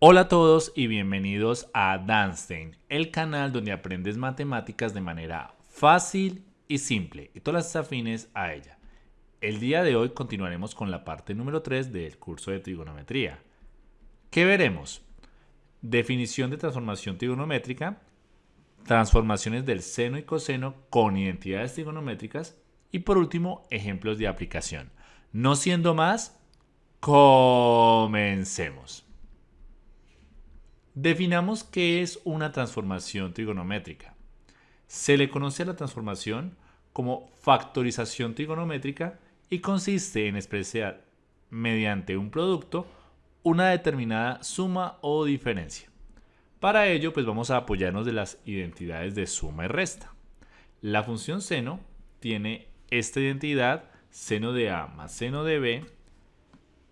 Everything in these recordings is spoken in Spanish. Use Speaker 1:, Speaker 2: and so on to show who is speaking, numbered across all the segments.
Speaker 1: Hola a todos y bienvenidos a Danstein, el canal donde aprendes matemáticas de manera fácil y simple y todas las afines a ella. El día de hoy continuaremos con la parte número 3 del curso de trigonometría. ¿Qué veremos? Definición de transformación trigonométrica, transformaciones del seno y coseno con identidades trigonométricas y por último ejemplos de aplicación. No siendo más, comencemos. Definamos qué es una transformación trigonométrica. Se le conoce a la transformación como factorización trigonométrica y consiste en expresar mediante un producto una determinada suma o diferencia. Para ello, pues vamos a apoyarnos de las identidades de suma y resta. La función seno tiene esta identidad, seno de a más seno de b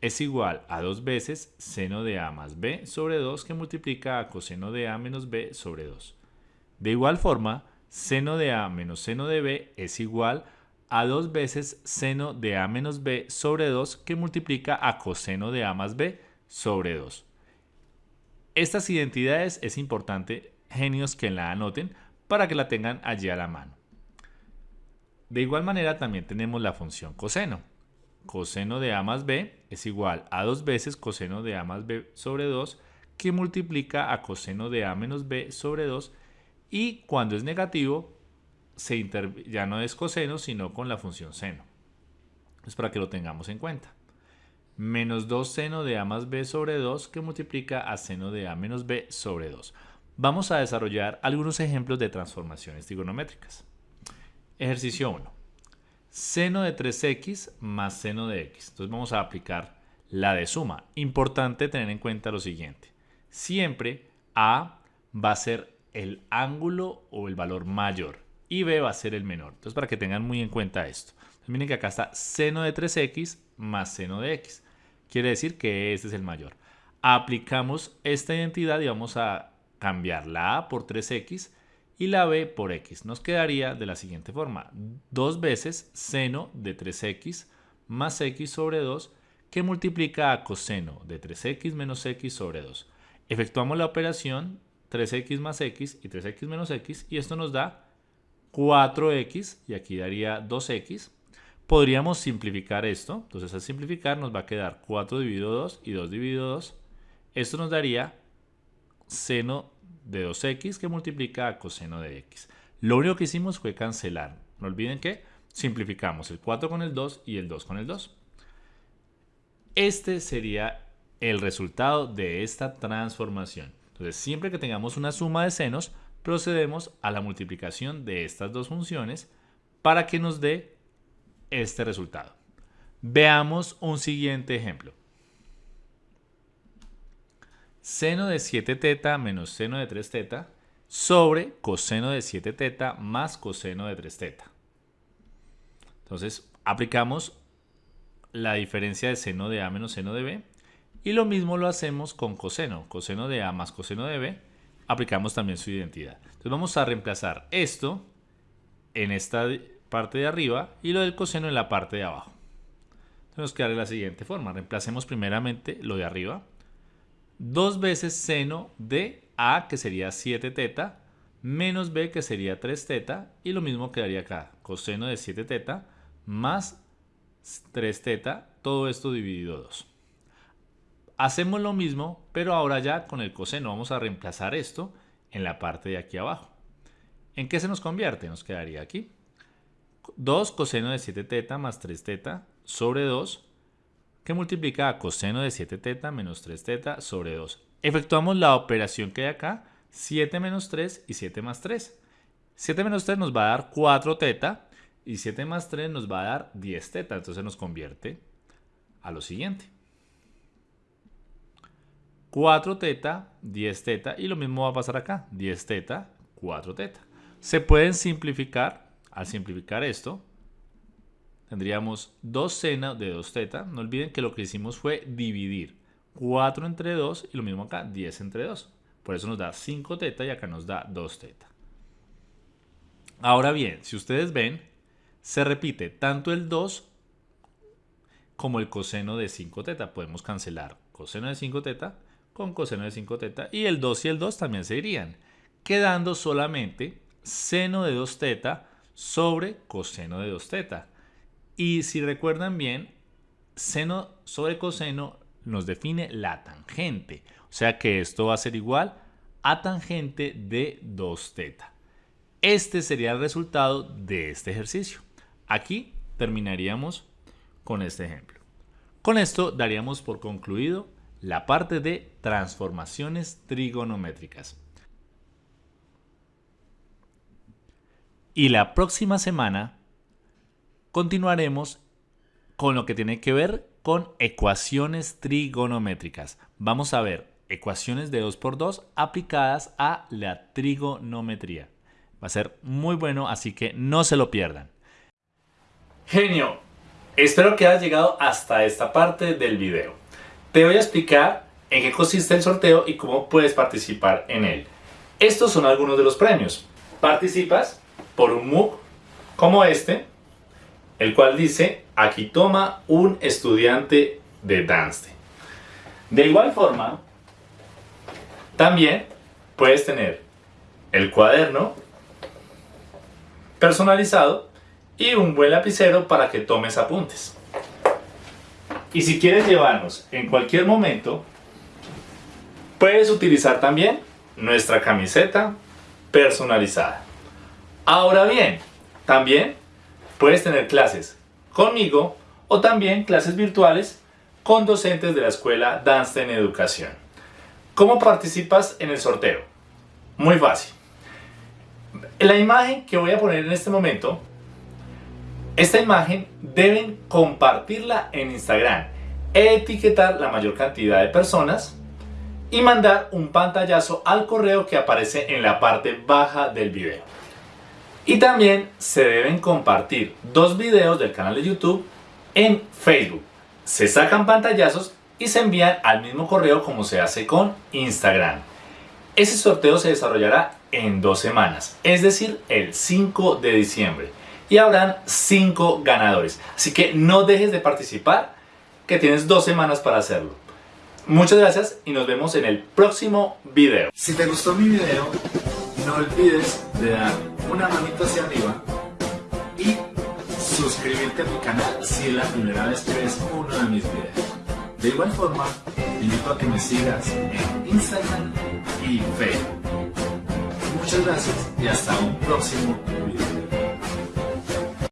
Speaker 1: es igual a dos veces seno de a más b sobre 2 que multiplica a coseno de a menos b sobre 2. De igual forma, seno de a menos seno de b es igual a dos veces seno de a menos b sobre 2 que multiplica a coseno de a más b sobre 2. Estas identidades es importante, genios, que la anoten para que la tengan allí a la mano. De igual manera también tenemos la función coseno coseno de a más b es igual a dos veces coseno de a más b sobre 2 que multiplica a coseno de a menos b sobre 2 y cuando es negativo se ya no es coseno sino con la función seno. Es para que lo tengamos en cuenta. Menos 2 seno de a más b sobre 2 que multiplica a seno de a menos b sobre 2. Vamos a desarrollar algunos ejemplos de transformaciones trigonométricas. Ejercicio 1 seno de 3x más seno de x. Entonces vamos a aplicar la de suma. Importante tener en cuenta lo siguiente. Siempre A va a ser el ángulo o el valor mayor y B va a ser el menor. Entonces para que tengan muy en cuenta esto. miren que acá está seno de 3x más seno de x. Quiere decir que este es el mayor. Aplicamos esta identidad y vamos a cambiar la A por 3x y la b por x. Nos quedaría de la siguiente forma. Dos veces seno de 3x más x sobre 2 que multiplica a coseno de 3x menos x sobre 2. Efectuamos la operación 3x más x y 3x menos x y esto nos da 4x y aquí daría 2x. Podríamos simplificar esto, entonces al simplificar nos va a quedar 4 dividido 2 y 2 dividido 2. Esto nos daría seno de 2x que multiplica a coseno de x. Lo único que hicimos fue cancelar. No olviden que simplificamos el 4 con el 2 y el 2 con el 2. Este sería el resultado de esta transformación. Entonces, siempre que tengamos una suma de senos, procedemos a la multiplicación de estas dos funciones para que nos dé este resultado. Veamos un siguiente ejemplo seno de 7 teta menos seno de 3 teta sobre coseno de 7 teta más coseno de 3 teta. Entonces, aplicamos la diferencia de seno de A menos seno de B y lo mismo lo hacemos con coseno. Coseno de A más coseno de B, aplicamos también su identidad. Entonces vamos a reemplazar esto en esta parte de arriba y lo del coseno en la parte de abajo. Entonces nos queda de la siguiente forma. Reemplacemos primeramente lo de arriba 2 veces seno de A, que sería 7 teta, menos B, que sería 3 teta, y lo mismo quedaría acá, coseno de 7 teta más 3 teta, todo esto dividido 2. Hacemos lo mismo, pero ahora ya con el coseno vamos a reemplazar esto en la parte de aquí abajo. ¿En qué se nos convierte? Nos quedaría aquí. 2 coseno de 7 teta más 3 teta sobre 2 que multiplica a coseno de 7 teta menos 3 teta sobre 2. Efectuamos la operación que hay acá, 7 menos 3 y 7 más 3. 7 menos 3 nos va a dar 4 teta y 7 más 3 nos va a dar 10 teta. Entonces nos convierte a lo siguiente. 4 teta, 10 teta y lo mismo va a pasar acá. 10 teta, 4 teta. Se pueden simplificar. Al simplificar esto, tendríamos 2 seno de 2 teta. No olviden que lo que hicimos fue dividir 4 entre 2 y lo mismo acá, 10 entre 2. Por eso nos da 5 teta y acá nos da 2 teta. Ahora bien, si ustedes ven, se repite tanto el 2 como el coseno de 5 teta. Podemos cancelar coseno de 5 teta con coseno de 5 teta y el 2 y el 2 también se irían, quedando solamente seno de 2 teta sobre coseno de 2 teta. Y si recuerdan bien, seno sobre coseno nos define la tangente. O sea que esto va a ser igual a tangente de 2 teta. Este sería el resultado de este ejercicio. Aquí terminaríamos con este ejemplo. Con esto daríamos por concluido la parte de transformaciones trigonométricas. Y la próxima semana continuaremos con lo que tiene que ver con ecuaciones trigonométricas. Vamos a ver ecuaciones de 2x2 aplicadas a la trigonometría. Va a ser muy bueno, así que no se lo pierdan. Genio, espero que hayas llegado hasta esta parte del video. Te voy a explicar en qué consiste el sorteo y cómo puedes participar en él. Estos son algunos de los premios. Participas por un MOOC como este, el cual dice, aquí toma un estudiante de Danste. De igual forma, también puedes tener el cuaderno personalizado y un buen lapicero para que tomes apuntes. Y si quieres llevarnos en cualquier momento, puedes utilizar también nuestra camiseta personalizada. Ahora bien, también puedes tener clases conmigo o también clases virtuales con docentes de la escuela Dance en Educación. ¿Cómo participas en el sorteo? Muy fácil. La imagen que voy a poner en este momento, esta imagen deben compartirla en Instagram, etiquetar la mayor cantidad de personas y mandar un pantallazo al correo que aparece en la parte baja del video. Y también se deben compartir dos videos del canal de YouTube en Facebook. Se sacan pantallazos y se envían al mismo correo como se hace con Instagram. Ese sorteo se desarrollará en dos semanas, es decir, el 5 de diciembre. Y habrán 5 ganadores. Así que no dejes de participar, que tienes dos semanas para hacerlo. Muchas gracias y nos vemos en el próximo video.
Speaker 2: Si te gustó mi video, no olvides de dar una manito hacia arriba y suscribirte a mi canal si es la primera vez que ves uno de mis videos. De igual forma, te invito a que me sigas en Instagram y Facebook. Muchas gracias y hasta un próximo.